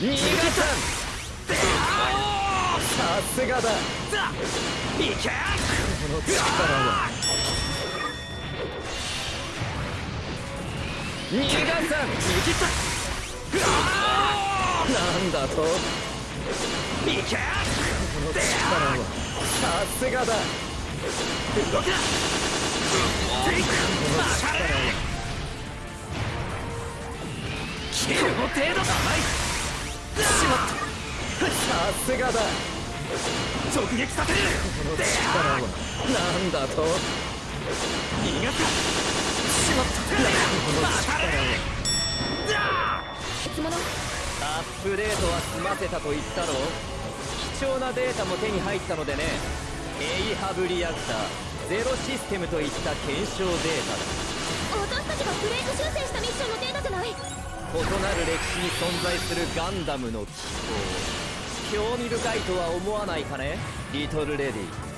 逃がさんさすがだいけこの力は逃がさん逃げた。なんだといけこの力はさすがだ動くなこの力はこの程度だしまった。さすがだ。直撃させる。この力はなんだと。逃がす。しまったこの力はアップデートは済ませたと言ったろ。貴重なデータも手に入ったのでね。エイハブリアクター。ゼロシステムといった検証データだ。私たちが異なる歴史に存在するガンダムの機構。興味深いとは思わないかねリトルレディ